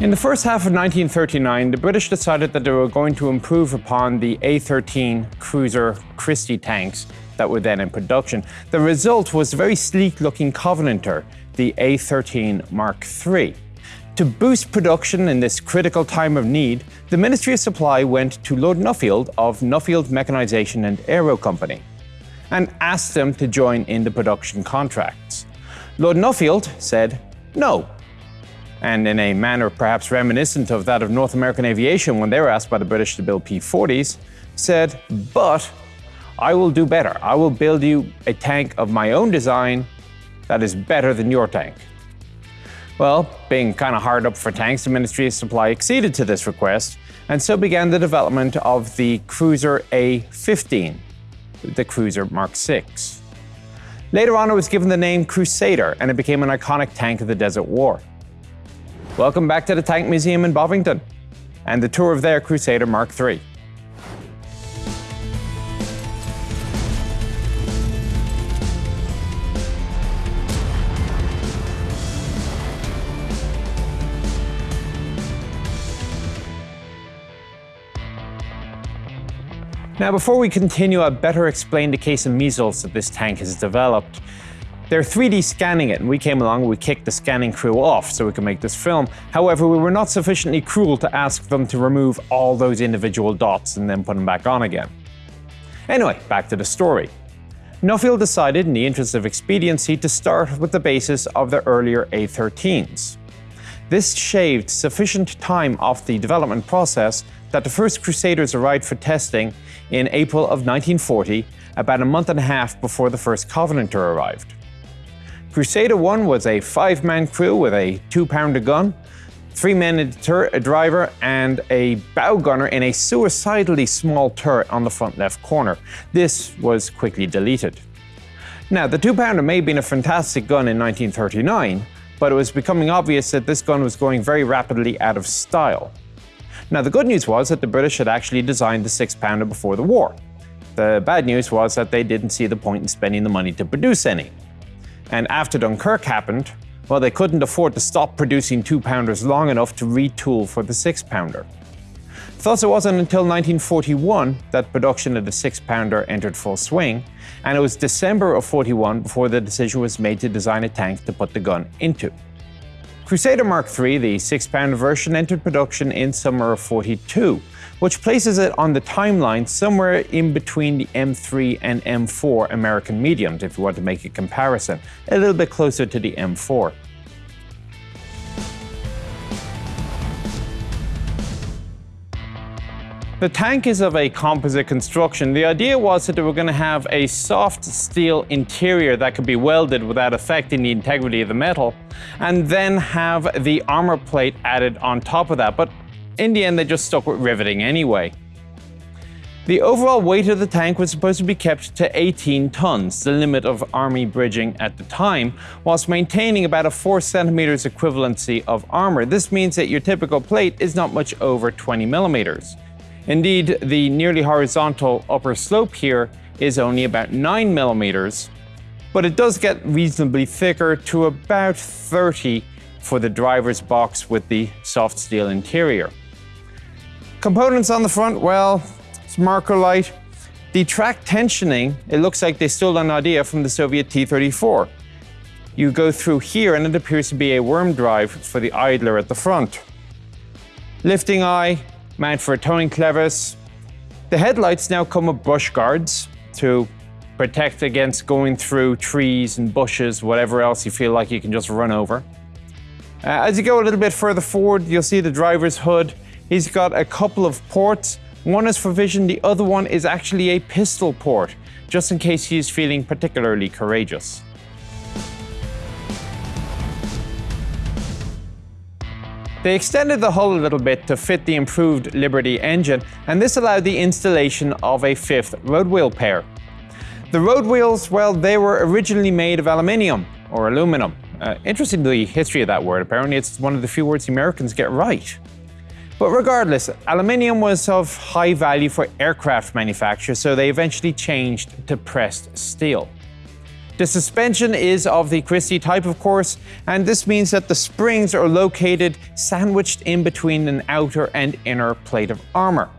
In the first half of 1939, the British decided that they were going to improve upon the A-13 cruiser Christie tanks that were then in production. The result was a very sleek-looking Covenanter, the A-13 Mark III. To boost production in this critical time of need, the Ministry of Supply went to Lord Nuffield of Nuffield Mechanisation and Aero Company and asked them to join in the production contracts. Lord Nuffield said no, and in a manner perhaps reminiscent of that of North American aviation when they were asked by the British to build P-40s, said, but I will do better. I will build you a tank of my own design that is better than your tank. Well, being kind of hard up for tanks, the Ministry of Supply acceded to this request, and so began the development of the Cruiser A-15, the Cruiser Mark VI. Later on, it was given the name Crusader, and it became an iconic tank of the Desert War. Welcome back to the Tank Museum in Bovington, and the tour of their Crusader Mark III. Now, before we continue, I'd better explain the case of measles that this tank has developed. They're 3D scanning it, and we came along and we kicked the scanning crew off so we could make this film. However, we were not sufficiently cruel to ask them to remove all those individual dots and then put them back on again. Anyway, back to the story. Nuffield decided, in the interest of expediency, to start with the basis of the earlier A-13s. This shaved sufficient time off the development process that the first Crusaders arrived for testing in April of 1940, about a month and a half before the first Covenanter arrived. Crusader 1 was a five-man crew with a two-pounder gun, three men in the turret, a driver, and a bow gunner in a suicidally small turret on the front left corner. This was quickly deleted. Now, the two-pounder may have been a fantastic gun in 1939, but it was becoming obvious that this gun was going very rapidly out of style. Now, the good news was that the British had actually designed the six-pounder before the war. The bad news was that they didn't see the point in spending the money to produce any. And after Dunkirk happened, well, they couldn't afford to stop producing two-pounders long enough to retool for the six-pounder. Thus, it wasn't until 1941 that production of the six-pounder entered full swing, and it was December of 41 before the decision was made to design a tank to put the gun into. Crusader Mark III, the six-pounder version, entered production in summer of 42, which places it on the timeline somewhere in between the M3 and M4 American mediums, if you want to make a comparison, a little bit closer to the M4. The tank is of a composite construction. The idea was that they were going to have a soft steel interior that could be welded without affecting the integrity of the metal, and then have the armor plate added on top of that. But in the end, they just stuck with riveting anyway. The overall weight of the tank was supposed to be kept to 18 tons, the limit of army bridging at the time, whilst maintaining about a 4 centimeters equivalency of armor. This means that your typical plate is not much over 20 millimeters. Indeed, the nearly horizontal upper slope here is only about 9 millimeters, but it does get reasonably thicker to about 30 for the driver's box with the soft steel interior. Components on the front, well, it's marker light. The track tensioning, it looks like they stole an idea from the Soviet T-34. You go through here and it appears to be a worm drive for the idler at the front. Lifting eye, mount for a towing clevis. The headlights now come with bush guards to protect against going through trees and bushes, whatever else you feel like you can just run over. Uh, as you go a little bit further forward, you'll see the driver's hood. He's got a couple of ports. One is for vision, the other one is actually a pistol port, just in case he is feeling particularly courageous. They extended the hull a little bit to fit the improved Liberty engine, and this allowed the installation of a fifth road wheel pair. The road wheels, well, they were originally made of aluminium or aluminum. Uh, interesting the history of that word, apparently it's one of the few words the Americans get right. But regardless, aluminium was of high value for aircraft manufacture, so they eventually changed to pressed steel. The suspension is of the Christie type, of course, and this means that the springs are located sandwiched in between an outer and inner plate of armor,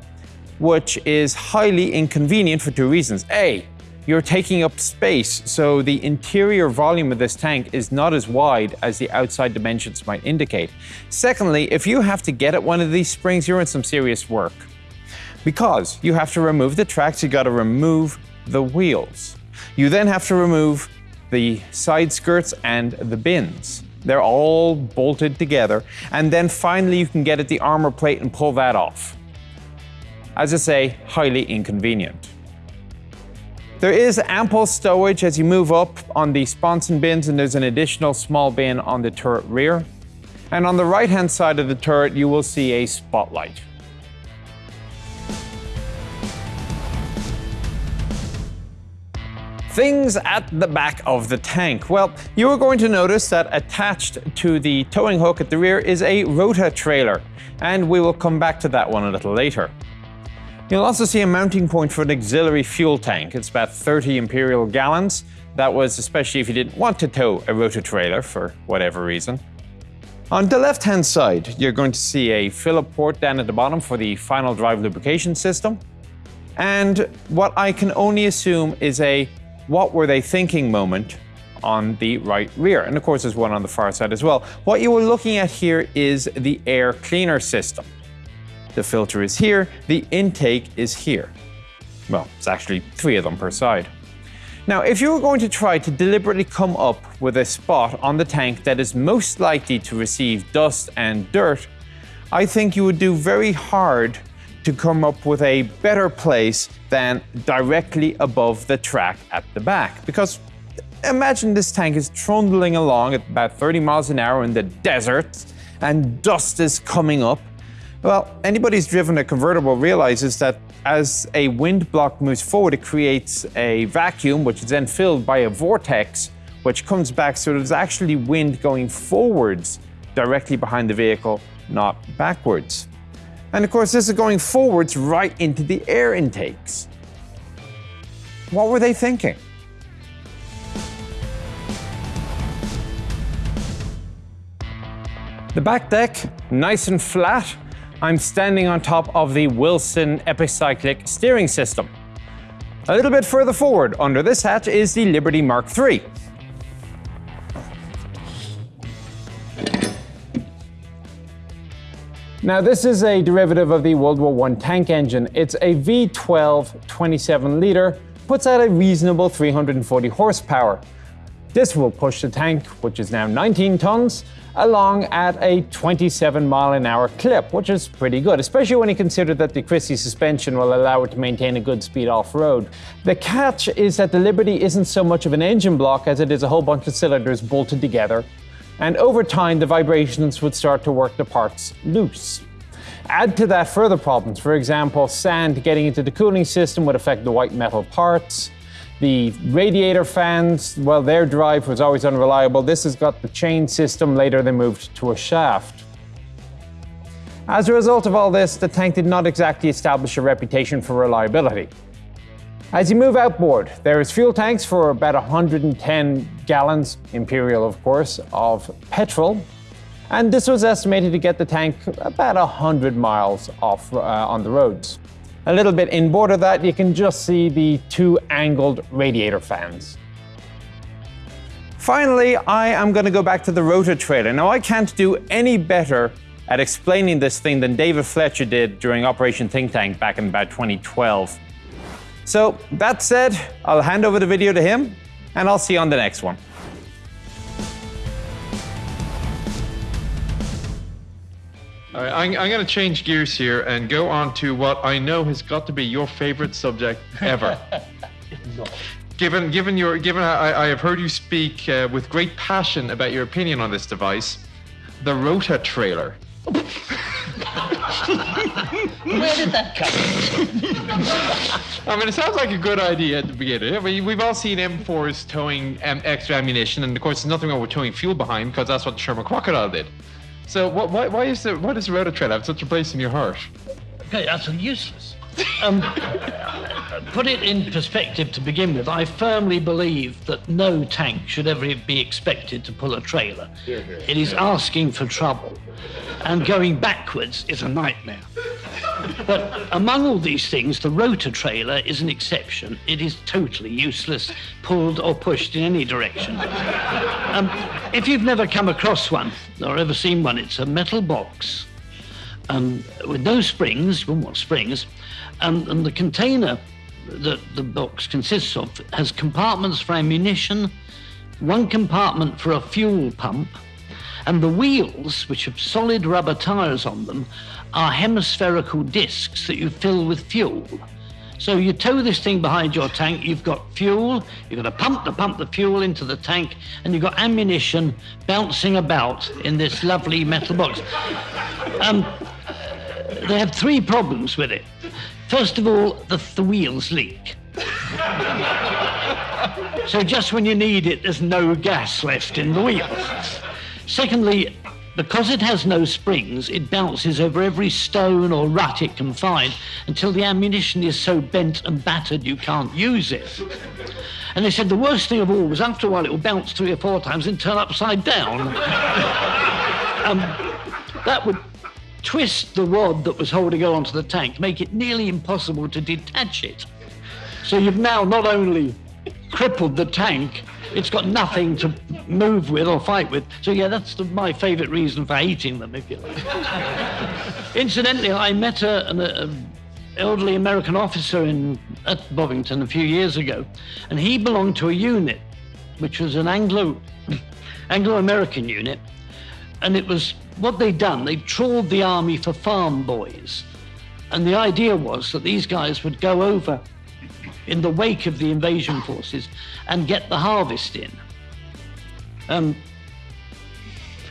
which is highly inconvenient for two reasons. A, you're taking up space, so the interior volume of this tank is not as wide as the outside dimensions might indicate. Secondly, if you have to get at one of these springs, you're in some serious work. Because you have to remove the tracks, you gotta remove the wheels. You then have to remove the side skirts and the bins. They're all bolted together. And then finally you can get at the armor plate and pull that off. As I say, highly inconvenient. There is ample stowage as you move up on the sponson bins and there's an additional small bin on the turret rear. And on the right hand side of the turret you will see a spotlight. Things at the back of the tank. Well, you are going to notice that attached to the towing hook at the rear is a rota trailer, and we will come back to that one a little later. You'll also see a mounting point for an auxiliary fuel tank. It's about 30 imperial gallons. That was especially if you didn't want to tow a Rota-trailer for whatever reason. On the left-hand side, you're going to see a Phillip port down at the bottom for the final drive lubrication system. And what I can only assume is a what were they thinking moment on the right rear. And of course, there's one on the far side as well. What you are looking at here is the air cleaner system. The filter is here, the intake is here. Well, it's actually three of them per side. Now, if you were going to try to deliberately come up with a spot on the tank that is most likely to receive dust and dirt, I think you would do very hard to come up with a better place than directly above the track at the back. Because imagine this tank is trundling along at about 30 miles an hour in the desert and dust is coming up. Well, anybody who's driven a convertible realizes that as a wind block moves forward, it creates a vacuum, which is then filled by a vortex, which comes back. So there's actually wind going forwards directly behind the vehicle, not backwards. And of course, this is going forwards right into the air intakes. What were they thinking? The back deck, nice and flat. I'm standing on top of the Wilson Epicyclic steering system. A little bit further forward, under this hatch, is the Liberty Mark III. Now this is a derivative of the World War I tank engine. It's a V12 27 litre, puts out a reasonable 340 horsepower. This will push the tank, which is now 19 tons, along at a 27 mile an hour clip, which is pretty good, especially when you consider that the Christie suspension will allow it to maintain a good speed off-road. The catch is that the Liberty isn't so much of an engine block as it is a whole bunch of cylinders bolted together and over time the vibrations would start to work the parts loose. Add to that further problems, for example, sand getting into the cooling system would affect the white metal parts. The radiator fans, well, their drive was always unreliable. This has got the chain system, later they moved to a shaft. As a result of all this, the tank did not exactly establish a reputation for reliability. As you move outboard, there is fuel tanks for about 110 gallons, imperial of course, of petrol. And this was estimated to get the tank about 100 miles off uh, on the roads. A little bit inboard of that, you can just see the two angled radiator fans. Finally, I am going to go back to the Rota trailer. Now, I can't do any better at explaining this thing than David Fletcher did during Operation Think Tank back in about 2012. So that said, I'll hand over the video to him and I'll see you on the next one. All right, I'm, I'm going to change gears here and go on to what I know has got to be your favorite subject ever. given, given your, given I, I have heard you speak uh, with great passion about your opinion on this device, the Rota trailer. Where did that come from? I mean, it sounds like a good idea at the beginning. I mean, we've all seen M4s towing um, extra ammunition, and of course, there's nothing wrong with towing fuel behind because that's what the Sherman Crocodile did. So, what, why, why is the why does the Rota Trail have such a place in your heart? Okay, that's useless. Um, put it in perspective to begin with, I firmly believe that no tank should ever be expected to pull a trailer. It is asking for trouble. And going backwards is a nightmare. But among all these things, the Rota trailer is an exception. It is totally useless, pulled or pushed in any direction. Um, if you've never come across one or ever seen one, it's a metal box um, with no springs, well, what springs, um, and the container that the box consists of has compartments for ammunition, one compartment for a fuel pump, and the wheels, which have solid rubber tires on them, are hemispherical discs that you fill with fuel. So you tow this thing behind your tank, you've got fuel, you've got a pump to pump the fuel into the tank, and you've got ammunition bouncing about in this lovely metal box. Um, they have three problems with it. First of all, the, the wheels leak. so just when you need it, there's no gas left in the wheels. Secondly, because it has no springs, it bounces over every stone or rut it can find until the ammunition is so bent and battered you can't use it. And they said the worst thing of all was after a while it will bounce three or four times and turn upside down. um, that would twist the rod that was holding it onto the tank, make it nearly impossible to detach it. So you've now not only crippled the tank, it's got nothing to move with or fight with. So yeah, that's the, my favourite reason for hating them, if you like. Incidentally, I met a, an a elderly American officer in at Bovington a few years ago, and he belonged to a unit, which was an Anglo Anglo-American unit, and it was what they'd done. They trawled the army for farm boys, and the idea was that these guys would go over in the wake of the invasion forces and get the harvest in. Um,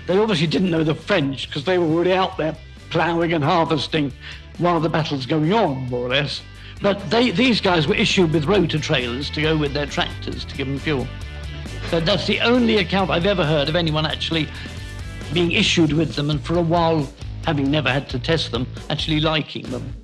they obviously didn't know the French because they were already out there ploughing and harvesting while the battle's going on, more or less. But they, these guys were issued with Rota trailers to go with their tractors to give them fuel. So that's the only account I've ever heard of anyone actually being issued with them and for a while, having never had to test them, actually liking them.